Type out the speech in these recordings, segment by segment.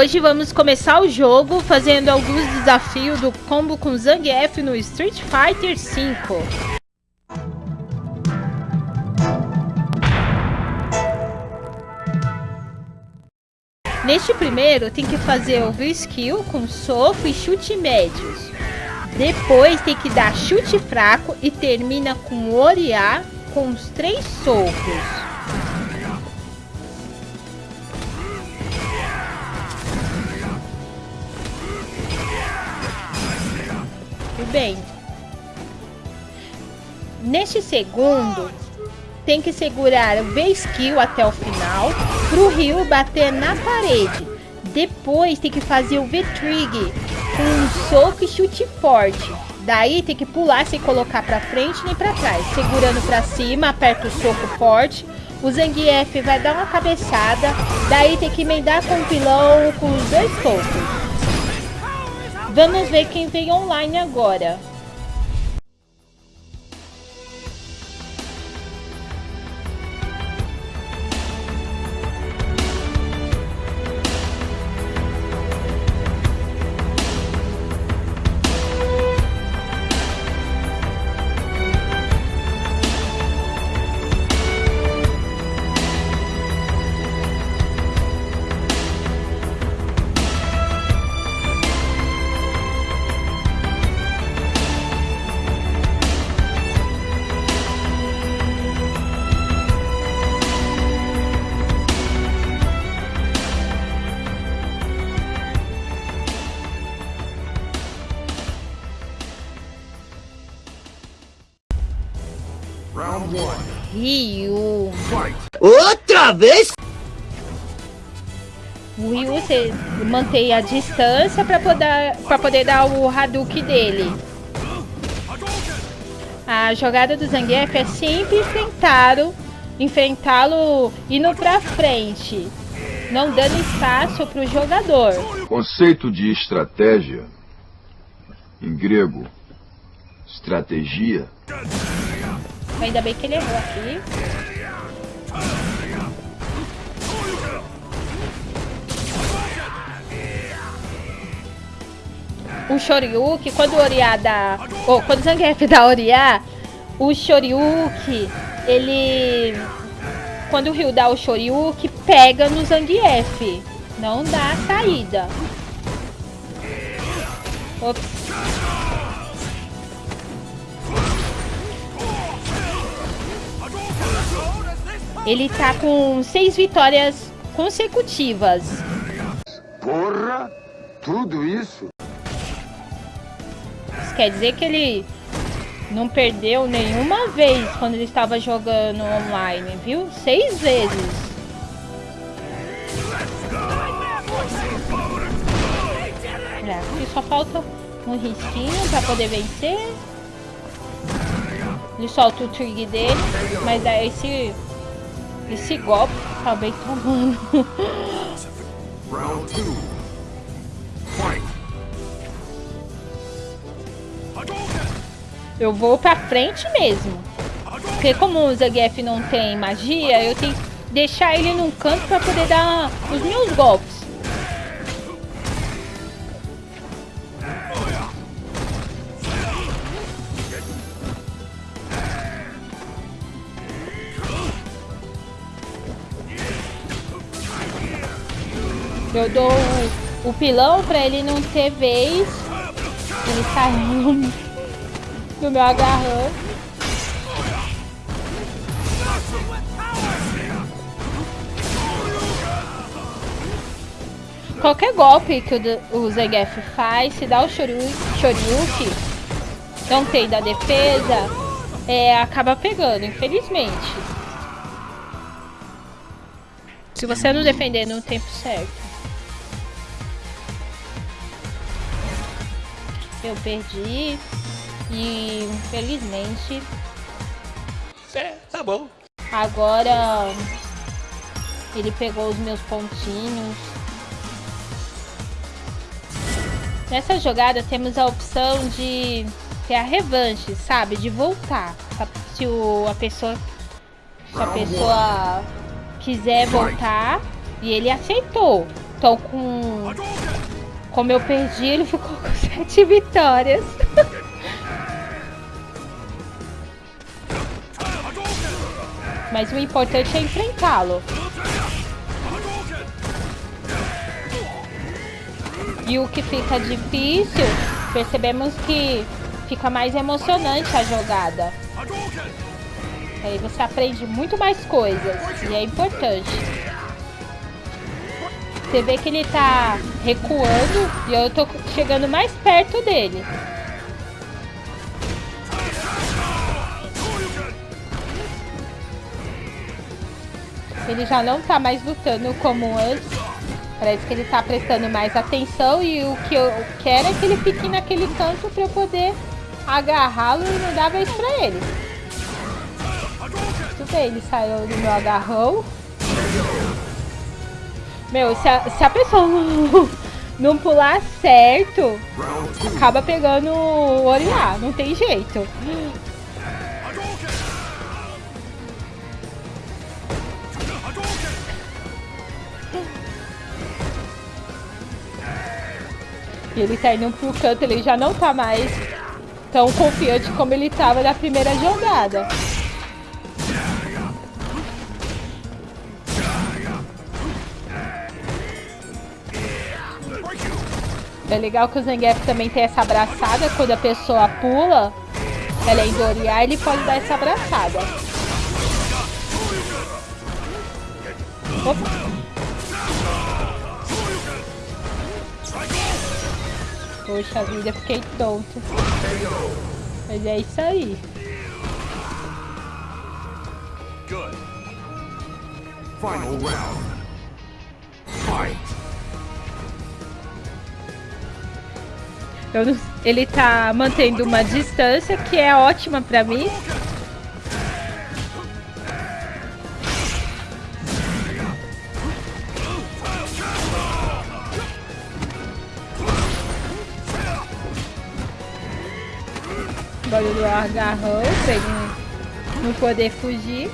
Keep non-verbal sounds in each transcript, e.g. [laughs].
Hoje vamos começar o jogo fazendo alguns desafios do combo com Zangief no Street Fighter V. Neste primeiro tem que fazer o skill com soco e chute médios. Depois tem que dar chute fraco e termina com Oriá com os três socos. Bem. Neste segundo, tem que segurar o V-Skill até o final para o Ryu bater na parede. Depois tem que fazer o V-Trig com um soco e chute forte. Daí tem que pular sem colocar para frente nem para trás. Segurando para cima, aperta o soco forte. O Zangief vai dar uma cabeçada. Daí tem que emendar com o pilão com os dois socos. Vamos ver quem vem online agora. Outra vez? O Ryu você mantém a distância para poder, pra poder dar o Hadouken dele. A jogada do Zangief é sempre enfrentá-lo enfrentá-lo indo para frente, não dando espaço para o jogador. Conceito de estratégia, em grego, estratégia, Ainda bem que ele errou aqui. O Shoryuken, quando o Oriá dá... Ou quando o Zangief dá Oriá, o Shoryuken, ele... Quando o Ryu dá o Shoryuken, pega no Zangief. Não dá a saída. Ops. Ele tá com seis vitórias consecutivas. Porra! Tudo isso? Quer dizer que ele não perdeu nenhuma vez quando ele estava jogando online, viu? Seis vezes. É, aqui só falta um risquinho para poder vencer. Ele solta o trig dele, mas aí se esse golpe acabei tomando. [laughs] Eu vou pra frente mesmo. Porque como o Zangief não tem magia, eu tenho que deixar ele num canto pra poder dar os meus golpes. Eu dou o, pilão pra ele não ter vez. Ele saiu do meu agarrão. Qualquer golpe que o, o Zegef faz, se dá o Shoryuken, não tem da defesa, é, acaba pegando, infelizmente. Se você não defender no tempo certo. Eu perdi e infelizmente. É, tá bom. Agora ele pegou os meus pontinhos. Nessa jogada temos a opção de ter a revanche, sabe? De voltar. Se o, a pessoa. Se a pessoa quiser voltar e ele aceitou. Então com... Como eu perdi, ele ficou [laughs] com sete vitórias. [laughs] Mas o importante é enfrentá-lo. E o que fica difícil, percebemos que fica mais emocionante a jogada. Aí você aprende muito mais coisas e é importante. Você vê que ele tá recuando e eu tô chegando mais perto dele. Ele já não tá mais lutando como antes. Parece que ele tá prestando mais atenção e o que eu quero é que ele fique naquele canto pra eu poder agarrá-lo e não dar vez pra ele. Tudo bem, ele saiu do meu agarrão. Meu, se a, se a pessoa não, [laughs] não pular certo, acaba pegando o Oriá, não tem jeito. E ele tá indo pro canto, ele já não tá mais tão confiante como ele tava na primeira jogada. É legal que o Zangief também tem essa abraçada, quando a pessoa pula, ela é endoriar, ele pode dar essa abraçada. Opa. Poxa vida, fiquei tonto. Mas é isso aí. Good. Final round. Fight. Ele tá mantendo uma distância que é ótima pra mim. Barulho do agarrão pra ele não poder fugir.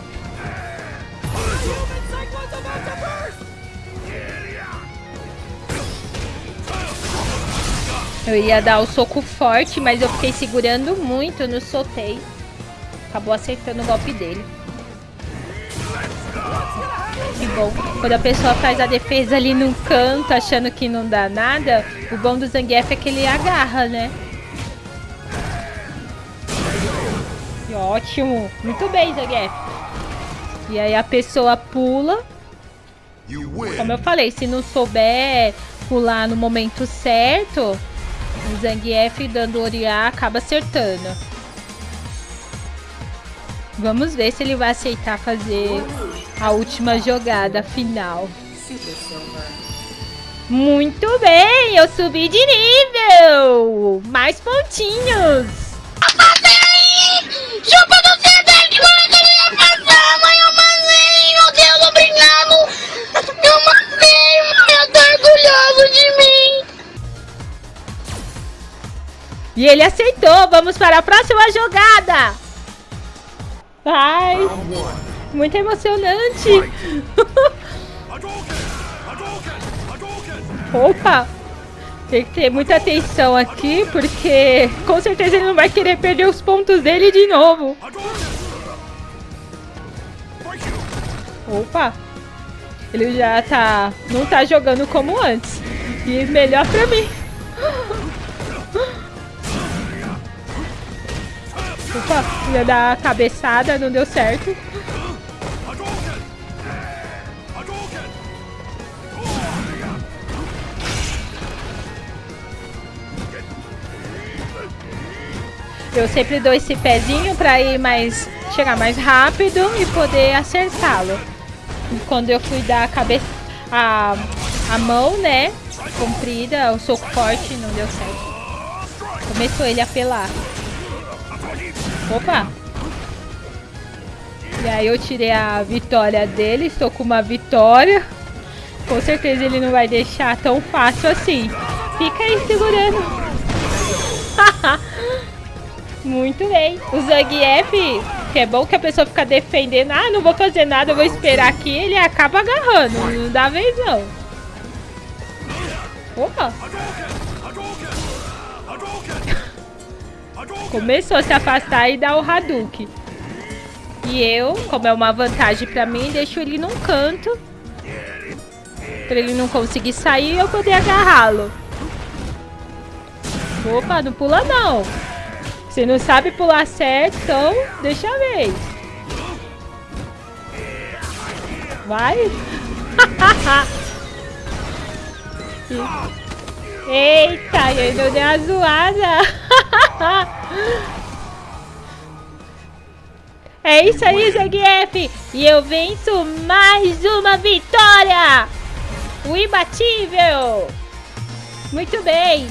Eu ia dar o soco forte, mas eu fiquei segurando muito no soltei. Acabou acertando o golpe dele. Que bom. Quando a pessoa faz a defesa ali no canto, achando que não dá nada, o bom do Zangief é que ele agarra, né? Ótimo. Muito bem, Zangief. E aí a pessoa pula. Como eu falei, se não souber pular no momento certo, o Zangief dando Oriá acaba acertando. Vamos ver se ele vai aceitar fazer a última jogada final. Muito bem, eu subi de nível! Mais pontinhos! Chupa do mano, que ele ia passar, mãe, eu mandei, meu Deus, obrigado! Eu mandei, mãe, eu tô orgulhoso de mim! E ele aceitou. Vamos para a próxima jogada. Ai, muito emocionante. [laughs] Opa, tem que ter muita atenção aqui, porque com certeza ele não vai querer perder os pontos dele de novo. Opa, ele já tá, não tá jogando como antes. E melhor pra mim. Opa, ia dar a cabeçada, não deu certo. Eu sempre dou esse pezinho para ir mais chegar mais rápido e poder acertá-lo. Quando eu fui dar a cabeça a, a mão, né, comprida, o soco forte não deu certo. Começou ele a pelar. Opa! E aí eu tirei a vitória dele, estou com uma vitória. Com certeza ele não vai deixar tão fácil assim. Fica aí segurando. [laughs] Muito bem. O Zangief, que é bom que a pessoa fica defendendo. Ah, não vou fazer nada, eu vou esperar aqui. Ele acaba agarrando. Não dá vez não. Opa! [laughs] Começou a se afastar e dar o Hadouken. E eu, como é uma vantagem pra mim, deixo ele num canto. Pra ele não conseguir sair e eu poder agarrá-lo. Opa, não pula não. Você não sabe pular certo, então deixa eu ver. Vai. [laughs] Eita, eu ainda dei uma zoada. [laughs] É isso aí, Zangief! E eu venço mais uma vitória! O imbatível! Muito bem!